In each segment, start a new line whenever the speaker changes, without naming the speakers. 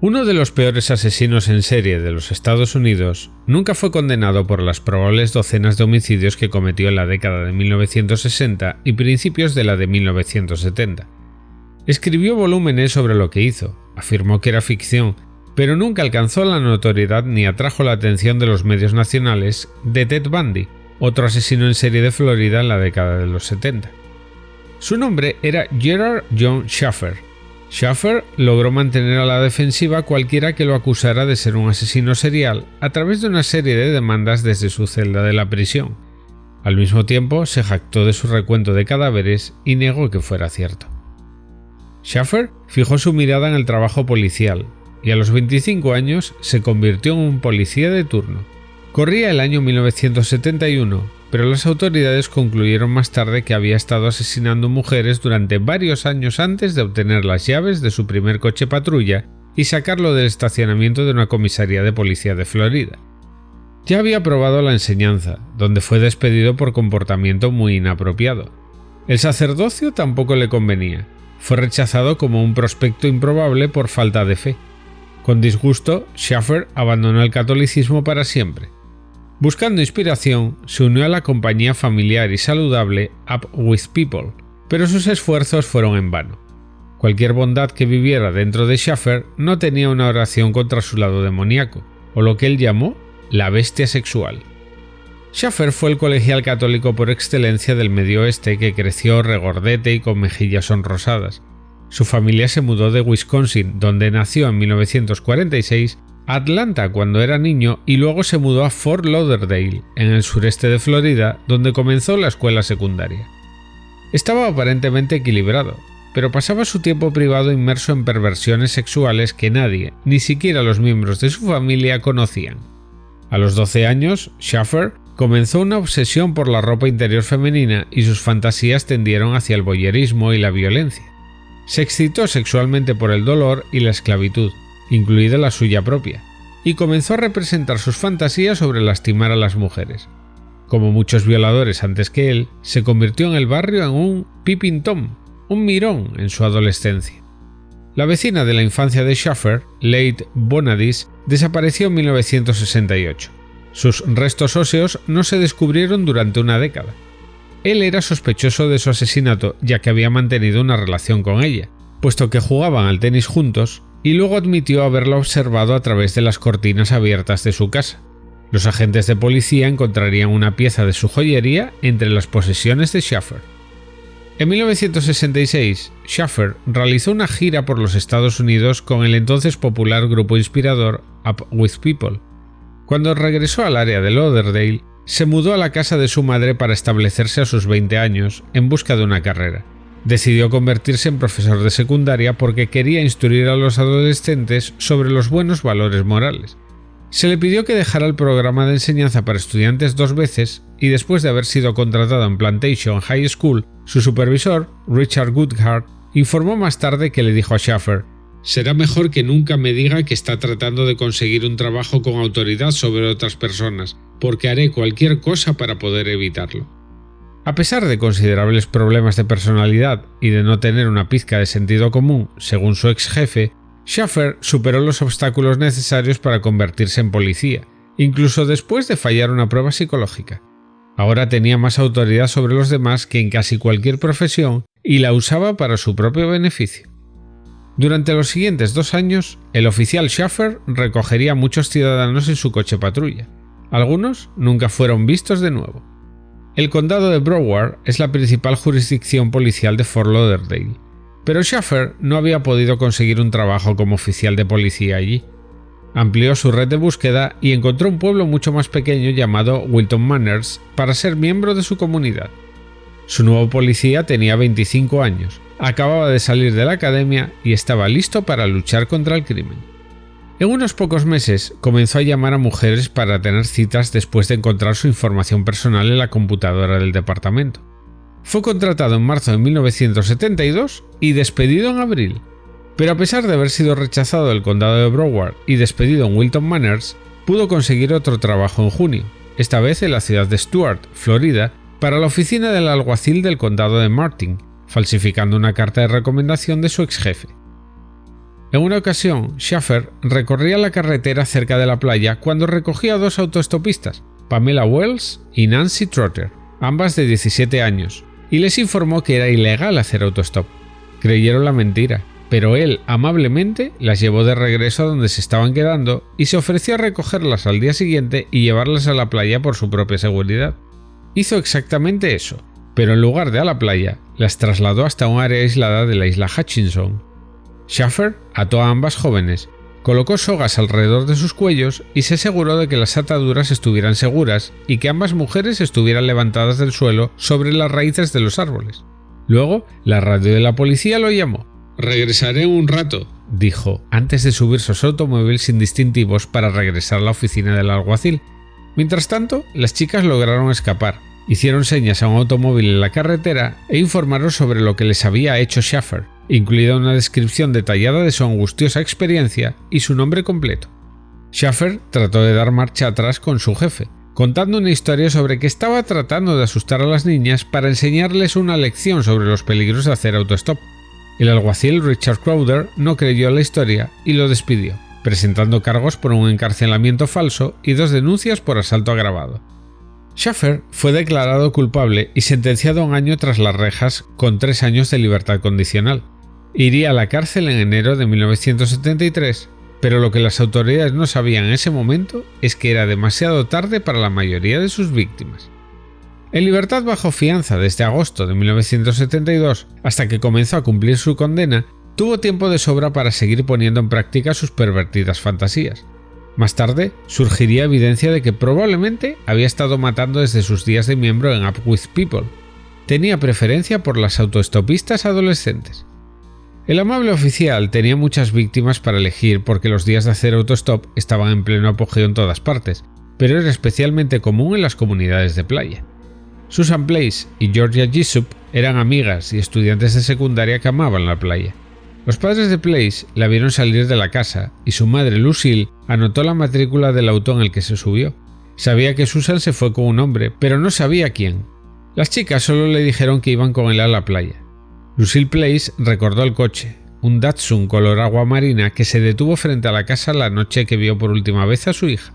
Uno de los peores asesinos en serie de los Estados Unidos nunca fue condenado por las probables docenas de homicidios que cometió en la década de 1960 y principios de la de 1970. Escribió volúmenes sobre lo que hizo, afirmó que era ficción, pero nunca alcanzó la notoriedad ni atrajo la atención de los medios nacionales de Ted Bundy, otro asesino en serie de Florida en la década de los 70. Su nombre era Gerard John Schaffer, Schaffer logró mantener a la defensiva cualquiera que lo acusara de ser un asesino serial a través de una serie de demandas desde su celda de la prisión. Al mismo tiempo, se jactó de su recuento de cadáveres y negó que fuera cierto. Schaffer fijó su mirada en el trabajo policial y a los 25 años se convirtió en un policía de turno. Corría el año 1971 pero las autoridades concluyeron más tarde que había estado asesinando mujeres durante varios años antes de obtener las llaves de su primer coche patrulla y sacarlo del estacionamiento de una comisaría de policía de Florida. Ya había probado la enseñanza, donde fue despedido por comportamiento muy inapropiado. El sacerdocio tampoco le convenía, fue rechazado como un prospecto improbable por falta de fe. Con disgusto, Schaffer abandonó el catolicismo para siempre Buscando inspiración, se unió a la compañía familiar y saludable Up With People, pero sus esfuerzos fueron en vano. Cualquier bondad que viviera dentro de Schaffer no tenía una oración contra su lado demoníaco, o lo que él llamó la bestia sexual. Schaffer fue el colegial católico por excelencia del Medio Oeste que creció regordete y con mejillas sonrosadas. Su familia se mudó de Wisconsin, donde nació en 1946, Atlanta cuando era niño y luego se mudó a Fort Lauderdale, en el sureste de Florida, donde comenzó la escuela secundaria. Estaba aparentemente equilibrado, pero pasaba su tiempo privado inmerso en perversiones sexuales que nadie, ni siquiera los miembros de su familia, conocían. A los 12 años, Schaffer comenzó una obsesión por la ropa interior femenina y sus fantasías tendieron hacia el boyerismo y la violencia. Se excitó sexualmente por el dolor y la esclavitud, incluida la suya propia, y comenzó a representar sus fantasías sobre lastimar a las mujeres. Como muchos violadores antes que él, se convirtió en el barrio en un peeping tom, un mirón en su adolescencia. La vecina de la infancia de Schaffer, Late Bonadis, desapareció en 1968. Sus restos óseos no se descubrieron durante una década. Él era sospechoso de su asesinato ya que había mantenido una relación con ella, puesto que jugaban al tenis juntos y luego admitió haberla observado a través de las cortinas abiertas de su casa. Los agentes de policía encontrarían una pieza de su joyería entre las posesiones de Schaffer. En 1966, Schaffer realizó una gira por los Estados Unidos con el entonces popular grupo inspirador Up With People. Cuando regresó al área de Lauderdale, se mudó a la casa de su madre para establecerse a sus 20 años en busca de una carrera. Decidió convertirse en profesor de secundaria porque quería instruir a los adolescentes sobre los buenos valores morales. Se le pidió que dejara el programa de enseñanza para estudiantes dos veces y después de haber sido contratado en Plantation High School, su supervisor, Richard Goodhart, informó más tarde que le dijo a Schaffer Será mejor que nunca me diga que está tratando de conseguir un trabajo con autoridad sobre otras personas, porque haré cualquier cosa para poder evitarlo. A pesar de considerables problemas de personalidad y de no tener una pizca de sentido común, según su ex jefe, Schaffer superó los obstáculos necesarios para convertirse en policía, incluso después de fallar una prueba psicológica. Ahora tenía más autoridad sobre los demás que en casi cualquier profesión y la usaba para su propio beneficio. Durante los siguientes dos años, el oficial Schaffer recogería a muchos ciudadanos en su coche patrulla. Algunos nunca fueron vistos de nuevo. El condado de Broward es la principal jurisdicción policial de Fort Lauderdale, pero Schaffer no había podido conseguir un trabajo como oficial de policía allí. Amplió su red de búsqueda y encontró un pueblo mucho más pequeño llamado Wilton Manors para ser miembro de su comunidad. Su nuevo policía tenía 25 años, acababa de salir de la academia y estaba listo para luchar contra el crimen. En unos pocos meses comenzó a llamar a mujeres para tener citas después de encontrar su información personal en la computadora del departamento. Fue contratado en marzo de 1972 y despedido en abril. Pero a pesar de haber sido rechazado del condado de Broward y despedido en Wilton Manors, pudo conseguir otro trabajo en junio, esta vez en la ciudad de Stuart, Florida, para la oficina del alguacil del condado de Martin, falsificando una carta de recomendación de su ex jefe. En una ocasión, Schaffer recorría la carretera cerca de la playa cuando recogía a dos autoestopistas, Pamela Wells y Nancy Trotter, ambas de 17 años, y les informó que era ilegal hacer autostop. Creyeron la mentira, pero él amablemente las llevó de regreso a donde se estaban quedando y se ofreció a recogerlas al día siguiente y llevarlas a la playa por su propia seguridad. Hizo exactamente eso, pero en lugar de a la playa, las trasladó hasta un área aislada de la isla Hutchinson. Schaffer ató a ambas jóvenes, colocó sogas alrededor de sus cuellos y se aseguró de que las ataduras estuvieran seguras y que ambas mujeres estuvieran levantadas del suelo sobre las raíces de los árboles. Luego, la radio de la policía lo llamó. Regresaré un rato, dijo, antes de subir su automóvil sin distintivos para regresar a la oficina del alguacil. Mientras tanto, las chicas lograron escapar, hicieron señas a un automóvil en la carretera e informaron sobre lo que les había hecho Schaffer, incluida una descripción detallada de su angustiosa experiencia y su nombre completo. Schaffer trató de dar marcha atrás con su jefe, contando una historia sobre que estaba tratando de asustar a las niñas para enseñarles una lección sobre los peligros de hacer autostop. El alguacil Richard Crowder no creyó la historia y lo despidió, presentando cargos por un encarcelamiento falso y dos denuncias por asalto agravado. Schaffer fue declarado culpable y sentenciado a un año tras las rejas con tres años de libertad condicional. Iría a la cárcel en enero de 1973, pero lo que las autoridades no sabían en ese momento es que era demasiado tarde para la mayoría de sus víctimas. En libertad bajo fianza desde agosto de 1972 hasta que comenzó a cumplir su condena, tuvo tiempo de sobra para seguir poniendo en práctica sus pervertidas fantasías. Más tarde, surgiría evidencia de que probablemente había estado matando desde sus días de miembro en Up With People. Tenía preferencia por las autoestopistas adolescentes. El amable oficial tenía muchas víctimas para elegir porque los días de hacer autostop estaban en pleno apogeo en todas partes, pero era especialmente común en las comunidades de playa. Susan Place y Georgia Gissup eran amigas y estudiantes de secundaria que amaban la playa. Los padres de Place la vieron salir de la casa y su madre Lucille anotó la matrícula del auto en el que se subió. Sabía que Susan se fue con un hombre, pero no sabía quién. Las chicas solo le dijeron que iban con él a la playa. Lucille Place recordó el coche, un Datsun color agua marina que se detuvo frente a la casa la noche que vio por última vez a su hija.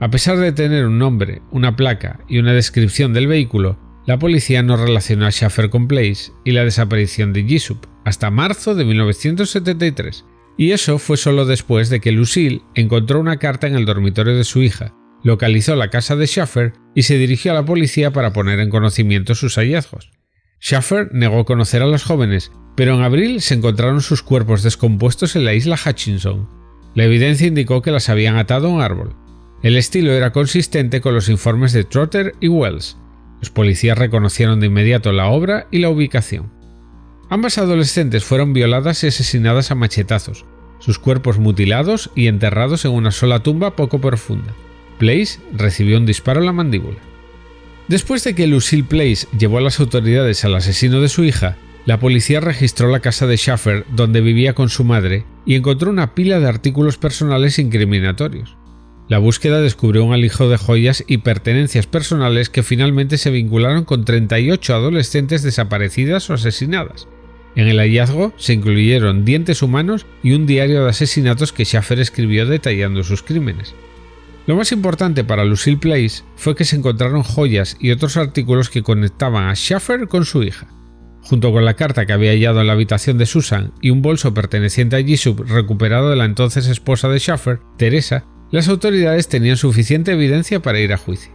A pesar de tener un nombre, una placa y una descripción del vehículo, la policía no relacionó a Schaffer con Place y la desaparición de Jisup hasta marzo de 1973, y eso fue solo después de que Lucille encontró una carta en el dormitorio de su hija, localizó la casa de Schaffer y se dirigió a la policía para poner en conocimiento sus hallazgos. Schaffer negó conocer a los jóvenes, pero en abril se encontraron sus cuerpos descompuestos en la isla Hutchinson. La evidencia indicó que las habían atado a un árbol. El estilo era consistente con los informes de Trotter y Wells. Los policías reconocieron de inmediato la obra y la ubicación. Ambas adolescentes fueron violadas y asesinadas a machetazos, sus cuerpos mutilados y enterrados en una sola tumba poco profunda. Place recibió un disparo en la mandíbula. Después de que Lucille Place llevó a las autoridades al asesino de su hija, la policía registró la casa de Schaffer donde vivía con su madre y encontró una pila de artículos personales incriminatorios. La búsqueda descubrió un alijo de joyas y pertenencias personales que finalmente se vincularon con 38 adolescentes desaparecidas o asesinadas. En el hallazgo se incluyeron dientes humanos y un diario de asesinatos que Schaffer escribió detallando sus crímenes. Lo más importante para Lucille Place fue que se encontraron joyas y otros artículos que conectaban a Schaffer con su hija. Junto con la carta que había hallado en la habitación de Susan y un bolso perteneciente a Jisub recuperado de la entonces esposa de Schaffer, Teresa, las autoridades tenían suficiente evidencia para ir a juicio.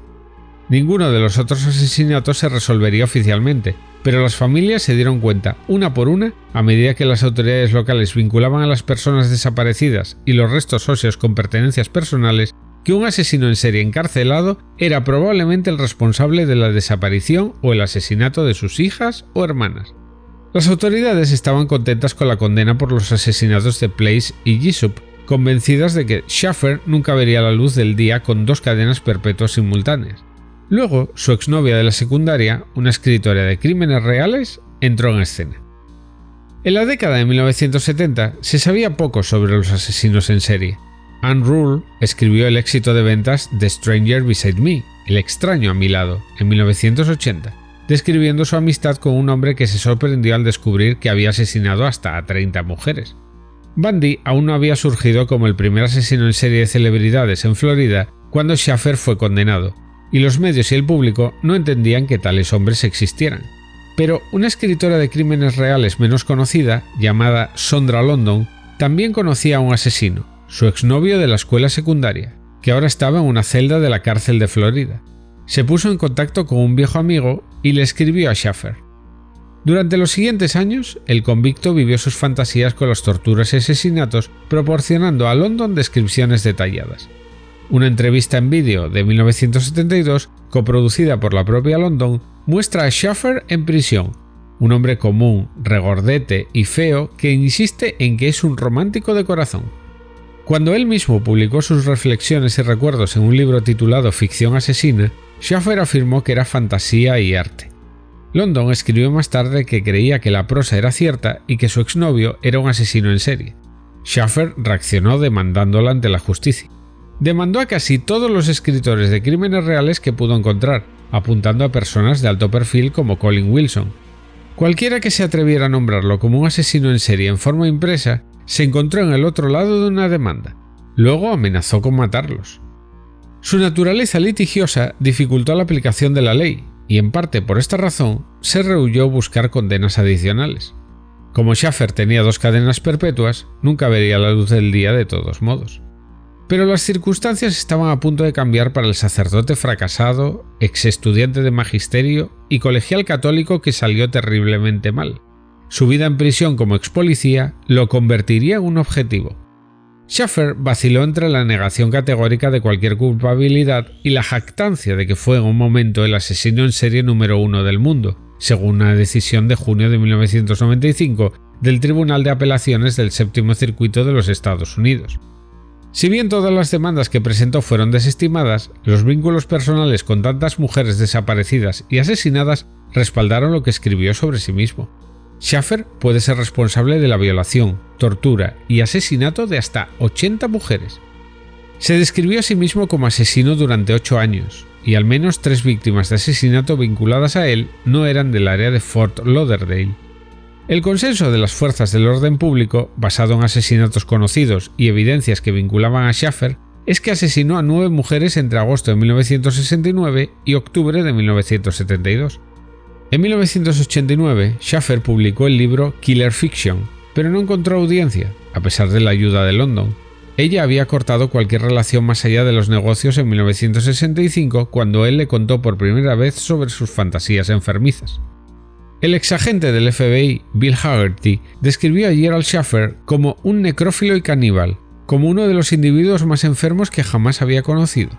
Ninguno de los otros asesinatos se resolvería oficialmente, pero las familias se dieron cuenta, una por una, a medida que las autoridades locales vinculaban a las personas desaparecidas y los restos óseos con pertenencias personales, que un asesino en serie encarcelado era probablemente el responsable de la desaparición o el asesinato de sus hijas o hermanas. Las autoridades estaban contentas con la condena por los asesinatos de Place y Jisup, convencidas de que Schaffer nunca vería la luz del día con dos cadenas perpetuas simultáneas. Luego, su exnovia de la secundaria, una escritora de crímenes reales, entró en escena. En la década de 1970 se sabía poco sobre los asesinos en serie, Anne Rule escribió el éxito de ventas The Stranger Beside Me, El extraño a mi lado, en 1980, describiendo su amistad con un hombre que se sorprendió al descubrir que había asesinado hasta a 30 mujeres. Bundy aún no había surgido como el primer asesino en serie de celebridades en Florida cuando Schaffer fue condenado, y los medios y el público no entendían que tales hombres existieran. Pero una escritora de crímenes reales menos conocida, llamada Sondra London, también conocía a un asesino, su exnovio de la escuela secundaria, que ahora estaba en una celda de la cárcel de Florida. Se puso en contacto con un viejo amigo y le escribió a Schaffer. Durante los siguientes años, el convicto vivió sus fantasías con las torturas y asesinatos, proporcionando a London descripciones detalladas. Una entrevista en vídeo de 1972, coproducida por la propia London, muestra a Schaffer en prisión, un hombre común, regordete y feo que insiste en que es un romántico de corazón. Cuando él mismo publicó sus reflexiones y recuerdos en un libro titulado Ficción asesina, Schaffer afirmó que era fantasía y arte. London escribió más tarde que creía que la prosa era cierta y que su exnovio era un asesino en serie. Schaffer reaccionó demandándola ante la justicia. Demandó a casi todos los escritores de crímenes reales que pudo encontrar, apuntando a personas de alto perfil como Colin Wilson. Cualquiera que se atreviera a nombrarlo como un asesino en serie en forma impresa se encontró en el otro lado de una demanda. Luego amenazó con matarlos. Su naturaleza litigiosa dificultó la aplicación de la ley, y en parte por esta razón se rehuyó buscar condenas adicionales. Como Schaffer tenía dos cadenas perpetuas, nunca vería la luz del día de todos modos. Pero las circunstancias estaban a punto de cambiar para el sacerdote fracasado, ex estudiante de magisterio y colegial católico que salió terriblemente mal. Su vida en prisión como ex policía lo convertiría en un objetivo, Schaffer vaciló entre la negación categórica de cualquier culpabilidad y la jactancia de que fue en un momento el asesino en serie número uno del mundo, según una decisión de junio de 1995 del Tribunal de Apelaciones del Séptimo Circuito de los Estados Unidos. Si bien todas las demandas que presentó fueron desestimadas, los vínculos personales con tantas mujeres desaparecidas y asesinadas respaldaron lo que escribió sobre sí mismo. Schaffer puede ser responsable de la violación, tortura y asesinato de hasta 80 mujeres. Se describió a sí mismo como asesino durante 8 años, y al menos tres víctimas de asesinato vinculadas a él no eran del área de Fort Lauderdale. El consenso de las fuerzas del orden público, basado en asesinatos conocidos y evidencias que vinculaban a Schaffer, es que asesinó a nueve mujeres entre agosto de 1969 y octubre de 1972. En 1989, Schaffer publicó el libro Killer Fiction, pero no encontró audiencia, a pesar de la ayuda de London. Ella había cortado cualquier relación más allá de los negocios en 1965 cuando él le contó por primera vez sobre sus fantasías enfermizas. El exagente del FBI, Bill Haggerty, describió a Gerald Schaffer como un necrófilo y caníbal, como uno de los individuos más enfermos que jamás había conocido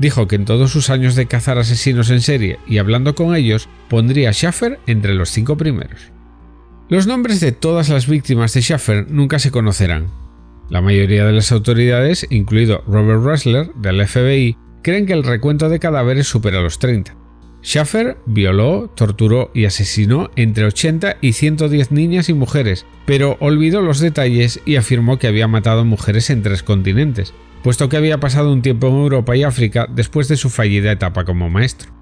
dijo que en todos sus años de cazar asesinos en serie y hablando con ellos, pondría a Schaffer entre los cinco primeros. Los nombres de todas las víctimas de Schaffer nunca se conocerán. La mayoría de las autoridades, incluido Robert Ressler del FBI, creen que el recuento de cadáveres supera los 30. Schaffer violó, torturó y asesinó entre 80 y 110 niñas y mujeres, pero olvidó los detalles y afirmó que había matado mujeres en tres continentes, puesto que había pasado un tiempo en Europa y África después de su fallida etapa como maestro.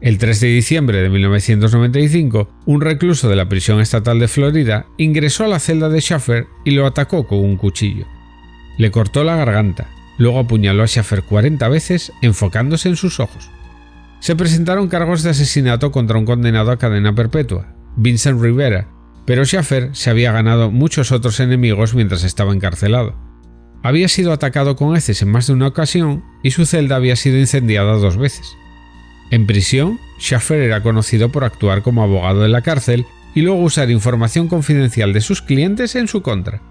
El 3 de diciembre de 1995, un recluso de la prisión estatal de Florida ingresó a la celda de Schaffer y lo atacó con un cuchillo. Le cortó la garganta, luego apuñaló a Schaffer 40 veces enfocándose en sus ojos. Se presentaron cargos de asesinato contra un condenado a cadena perpetua, Vincent Rivera, pero Schaffer se había ganado muchos otros enemigos mientras estaba encarcelado. Había sido atacado con heces en más de una ocasión y su celda había sido incendiada dos veces. En prisión, Schaffer era conocido por actuar como abogado de la cárcel y luego usar información confidencial de sus clientes en su contra.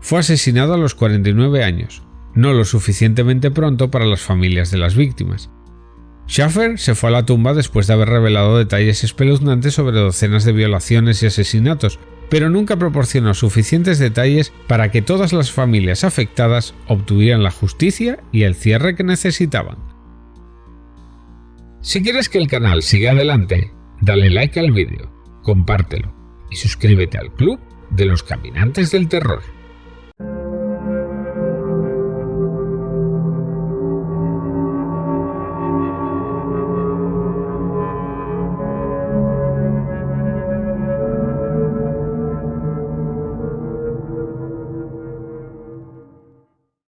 Fue asesinado a los 49 años, no lo suficientemente pronto para las familias de las víctimas. Schaffer se fue a la tumba después de haber revelado detalles espeluznantes sobre docenas de violaciones y asesinatos, pero nunca proporcionó suficientes detalles para que todas las familias afectadas obtuvieran la justicia y el cierre que necesitaban. Si quieres que el canal siga adelante, dale like al vídeo, compártelo y suscríbete al club de los caminantes del terror.